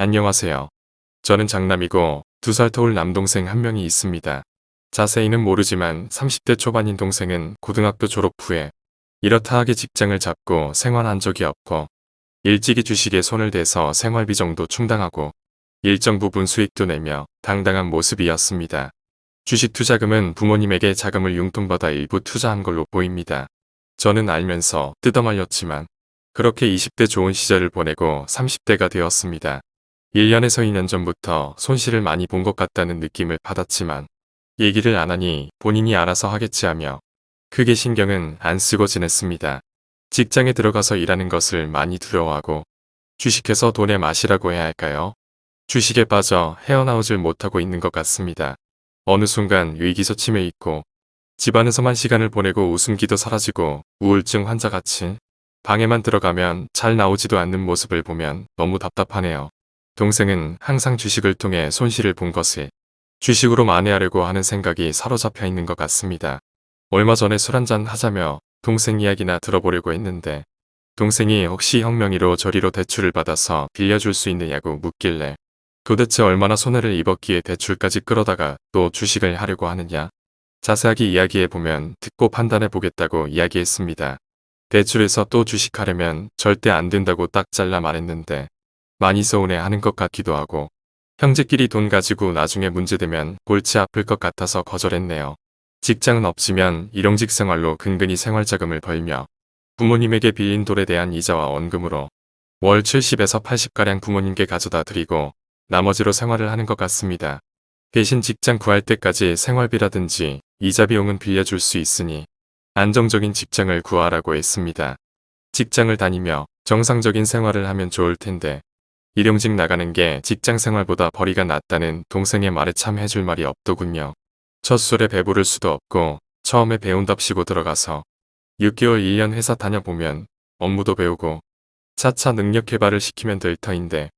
안녕하세요. 저는 장남이고 두살 터울 남동생 한 명이 있습니다. 자세히는 모르지만 30대 초반인 동생은 고등학교 졸업 후에 이렇다 하게 직장을 잡고 생활한 적이 없고 일찍이 주식에 손을 대서 생활비 정도 충당하고 일정 부분 수익도 내며 당당한 모습이었습니다. 주식 투자금은 부모님에게 자금을 융통받아 일부 투자한 걸로 보입니다. 저는 알면서 뜯어말렸지만 그렇게 20대 좋은 시절을 보내고 30대가 되었습니다. 1년에서 2년 전부터 손실을 많이 본 것 같다는 느낌을 받았지만 얘기를 안 하니 본인이 알아서 하겠지 하며 크게 신경은 안 쓰고 지냈습니다. 직장에 들어가서 일하는 것을 많이 두려워하고 주식해서 돈의 맛이라고 해야 할까요? 주식에 빠져 헤어나오질 못하고 있는 것 같습니다. 어느 순간 위기소침해 있고 집안에서만 시간을 보내고 웃음기도 사라지고 우울증 환자같이 방에만 들어가면 잘 나오지도 않는 모습을 보면 너무 답답하네요. 동생은 항상 주식을 통해 손실을 본 것을 주식으로 만회하려고 하는 생각이 사로잡혀 있는 것 같습니다. 얼마 전에 술 한잔 하자며 동생 이야기나 들어보려고 했는데 동생이 혹시 형 명의로 저리로 대출을 받아서 빌려줄 수 있느냐고 묻길래 도대체 얼마나 손해를 입었기에 대출까지 끌어다가 또 주식을 하려고 하느냐 자세하게 이야기해보면 듣고 판단해보겠다고 이야기했습니다. 대출에서 또 주식하려면 절대 안 된다고 딱 잘라 말했는데 많이 서운해하는 것 같기도 하고 형제끼리 돈 가지고 나중에 문제되면 골치 아플 것 같아서 거절했네요. 직장은 없지만 일용직 생활로 근근히 생활자금을 벌며 부모님에게 빌린 돌에 대한 이자와 원금으로 월 70에서 80가량 부모님께 가져다 드리고 나머지로 생활을 하는 것 같습니다. 대신 직장 구할 때까지 생활비라든지 이자 비용은 빌려줄 수 있으니 안정적인 직장을 구하라고 했습니다. 직장을 다니며 정상적인 생활을 하면 좋을 텐데 일용직 나가는 게 직장 생활보다 벌이가 낫다는 동생의 말에 참 해줄 말이 없더군요. 첫 술에 배부를 수도 없고 처음에 배운답시고 들어가서 6개월 1년 회사 다녀보면 업무도 배우고 차차 능력 개발을 시키면 될 터인데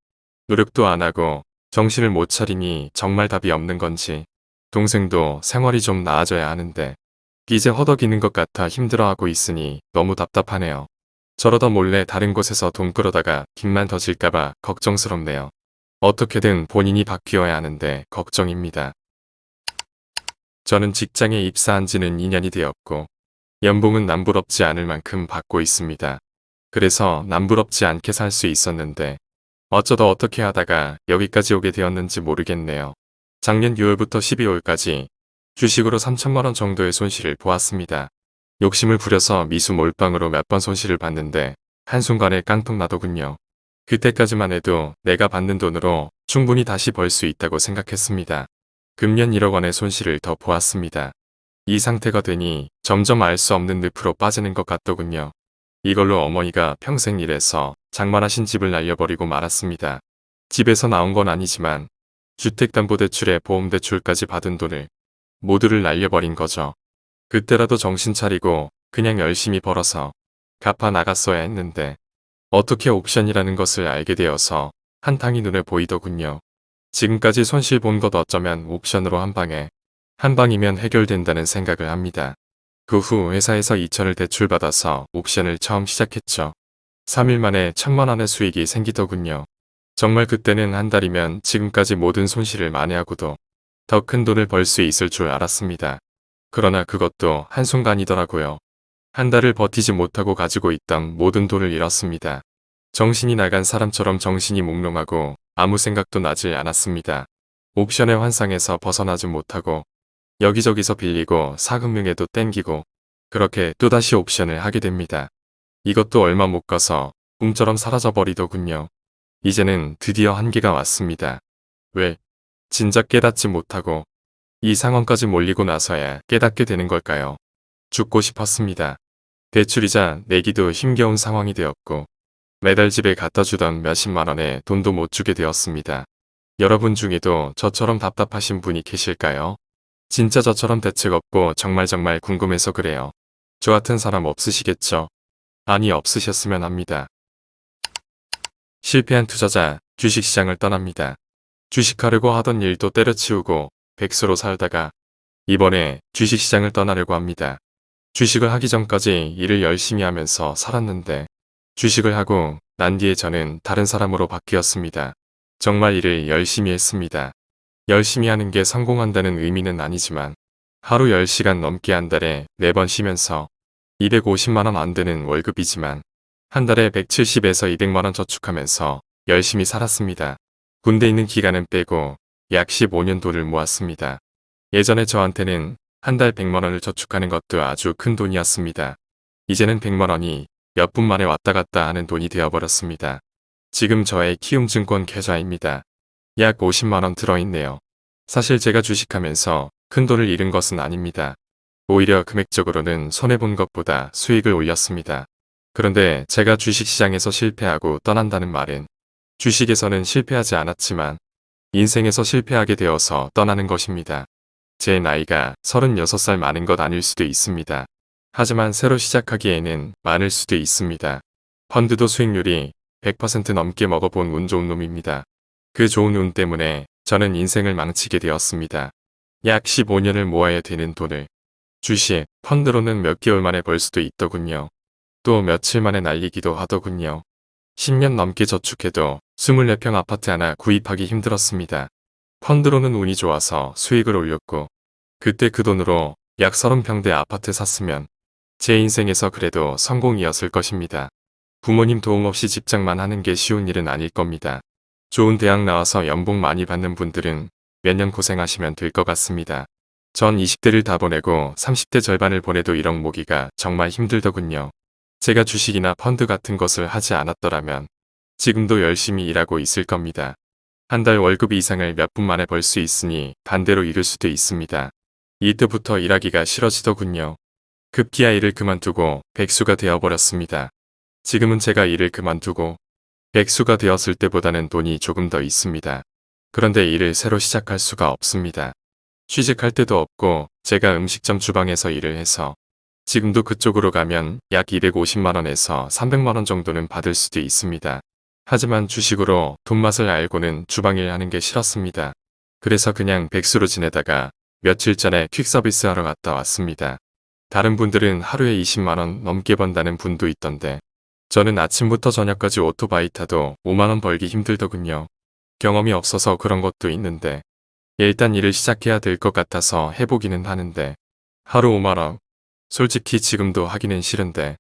노력도 안 하고 정신을 못 차리니 정말 답이 없는 건지 동생도 생활이 좀 나아져야 하는데 이제 허덕이는 것 같아 힘들어하고 있으니 너무 답답하네요. 저러다 몰래 다른 곳에서 돈 끌어다가 빚만 더 질까봐 걱정스럽네요. 어떻게든 본인이 바뀌어야 하는데 걱정입니다. 저는 직장에 입사한 지는 2년이 되었고 연봉은 남부럽지 않을 만큼 받고 있습니다. 그래서 남부럽지 않게 살 수 있었는데 어쩌다 어떻게 하다가 여기까지 오게 되었는지 모르겠네요. 작년 6월부터 12월까지 주식으로 3천만원 정도의 손실을 보았습니다. 욕심을 부려서 미수 몰빵으로 몇 번 손실을 봤는데 한순간에 깡통 나더군요. 그때까지만 해도 내가 받는 돈으로 충분히 다시 벌 수 있다고 생각했습니다. 금년 1억 원의 손실을 더 보았습니다. 이 상태가 되니 점점 알 수 없는 늪으로 빠지는 것 같더군요. 이걸로 어머니가 평생 일해서 장만하신 집을 날려버리고 말았습니다. 집에서 나온 건 아니지만 주택담보대출에 보험대출까지 받은 돈을 모두를 날려버린 거죠. 그때라도 정신 차리고 그냥 열심히 벌어서 갚아 나갔어야 했는데 어떻게 옵션이라는 것을 알게 되어서 한탕이 눈에 보이더군요. 지금까지 손실 본 것 어쩌면 옵션으로 한 방에 한 방이면 해결된다는 생각을 합니다. 그 후 회사에서 2천을 대출받아서 옵션을 처음 시작했죠. 3일 만에 천만 원의 수익이 생기더군요. 정말 그때는 한 달이면 지금까지 모든 손실을 만회하고도 더 큰 돈을 벌 수 있을 줄 알았습니다. 그러나 그것도 한순간이더라고요. 한 달을 버티지 못하고 가지고 있던 모든 돈을 잃었습니다. 정신이 나간 사람처럼 정신이 몽롱하고 아무 생각도 나지 않았습니다. 옵션의 환상에서 벗어나지 못하고 여기저기서 빌리고 사금융에도 땡기고 그렇게 또다시 옵션을 하게 됩니다. 이것도 얼마 못 가서 꿈처럼 사라져버리더군요. 이제는 드디어 한계가 왔습니다. 왜? 진작 깨닫지 못하고 이 상황까지 몰리고 나서야 깨닫게 되는 걸까요? 죽고 싶었습니다. 대출이자 내기도 힘겨운 상황이 되었고 매달 집에 갖다 주던 몇십만 원에 돈도 못 주게 되었습니다. 여러분 중에도 저처럼 답답하신 분이 계실까요? 진짜 저처럼 대책 없고 정말 정말 궁금해서 그래요. 저 같은 사람 없으시겠죠? 아니 없으셨으면 합니다. 실패한 투자자 주식시장을 떠납니다. 주식하려고 하던 일도 때려치우고 백수로 살다가 이번에 주식시장을 떠나려고 합니다. 주식을 하기 전까지 일을 열심히 하면서 살았는데 주식을 하고 난 뒤에 저는 다른 사람으로 바뀌었습니다. 정말 일을 열심히 했습니다. 열심히 하는 게 성공한다는 의미는 아니지만 하루 10시간 넘게 한 달에 4번 쉬면서 250만원 안 되는 월급이지만 한 달에 170에서 200만원 저축하면서 열심히 살았습니다. 군대 있는 기간은 빼고 약 15년 돈을 모았습니다. 예전에 저한테는 한 달 100만원을 저축하는 것도 아주 큰 돈이었습니다. 이제는 100만원이 몇 분 만에 왔다 갔다 하는 돈이 되어버렸습니다. 지금 저의 키움증권 계좌입니다. 약 50만원 들어있네요. 사실 제가 주식하면서 큰 돈을 잃은 것은 아닙니다. 오히려 금액적으로는 손해본 것보다 수익을 올렸습니다. 그런데 제가 주식시장에서 실패하고 떠난다는 말은 주식에서는 실패하지 않았지만 인생에서 실패하게 되어서 떠나는 것입니다. 제 나이가 36살 많은 것 아닐 수도 있습니다. 하지만 새로 시작하기에는 많을 수도 있습니다. 펀드도 수익률이 100% 넘게 먹어본 운 좋은 놈입니다. 그 좋은 운 때문에 저는 인생을 망치게 되었습니다. 약 15년을 모아야 되는 돈을 주식, 펀드로는 몇 개월 만에 벌 수도 있더군요. 또 며칠 만에 날리기도 하더군요. 10년 넘게 저축해도 24평 아파트 하나 구입하기 힘들었습니다. 펀드로는 운이 좋아서 수익을 올렸고 그때 그 돈으로 약 30평대 아파트 샀으면 제 인생에서 그래도 성공이었을 것입니다. 부모님 도움 없이 집장만 하는 게 쉬운 일은 아닐 겁니다. 좋은 대학 나와서 연봉 많이 받는 분들은 몇 년 고생하시면 될 것 같습니다. 전 20대를 다 보내고 30대 절반을 보내도 1억 모기가 정말 힘들더군요. 제가 주식이나 펀드 같은 것을 하지 않았더라면 지금도 열심히 일하고 있을 겁니다. 한 달 월급 이상을 몇 분 만에 벌 수 있으니 반대로 잃을 수도 있습니다. 이때부터 일하기가 싫어지더군요. 급기야 일을 그만두고 백수가 되어버렸습니다. 지금은 제가 일을 그만두고 백수가 되었을 때보다는 돈이 조금 더 있습니다. 그런데 일을 새로 시작할 수가 없습니다. 취직할 때도 없고 제가 음식점 주방에서 일을 해서 지금도 그쪽으로 가면 약 250만원에서 300만원 정도는 받을 수도 있습니다. 하지만 주식으로 돈맛을 알고는 주방일 하는 게 싫었습니다. 그래서 그냥 백수로 지내다가 며칠 전에 퀵서비스 하러 갔다 왔습니다. 다른 분들은 하루에 20만원 넘게 번다는 분도 있던데 저는 아침부터 저녁까지 오토바이 타도 5만원 벌기 힘들더군요. 경험이 없어서 그런 것도 있는데 일단 일을 시작해야 될 것 같아서 해보기는 하는데 하루 5만원 솔직히 지금도 하기는 싫은데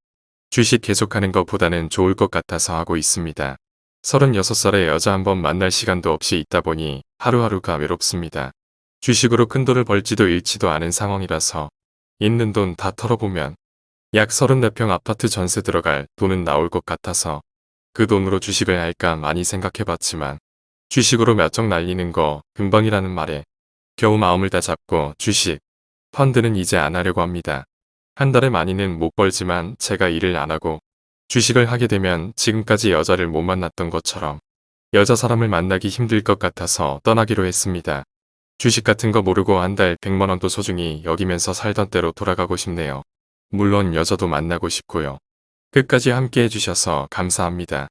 주식 계속하는 것보다는 좋을 것 같아서 하고 있습니다. 36살의 여자 한 번 만날 시간도 없이 있다 보니 하루하루가 외롭습니다. 주식으로 큰 돈을 벌지도 잃지도 않은 상황이라서 있는 돈 다 털어보면 약 34평 아파트 전세 들어갈 돈은 나올 것 같아서 그 돈으로 주식을 할까 많이 생각해봤지만 주식으로 몇 정 날리는 거 금방이라는 말에 겨우 마음을 다 잡고 주식, 펀드는 이제 안 하려고 합니다. 한 달에 많이는 못 벌지만 제가 일을 안 하고 주식을 하게 되면 지금까지 여자를 못 만났던 것처럼 여자 사람을 만나기 힘들 것 같아서 떠나기로 했습니다. 주식 같은 거 모르고 한 달 100만원도 소중히 여기면서 살던 때로 돌아가고 싶네요. 물론 여자도 만나고 싶고요. 끝까지 함께 해주셔서 감사합니다.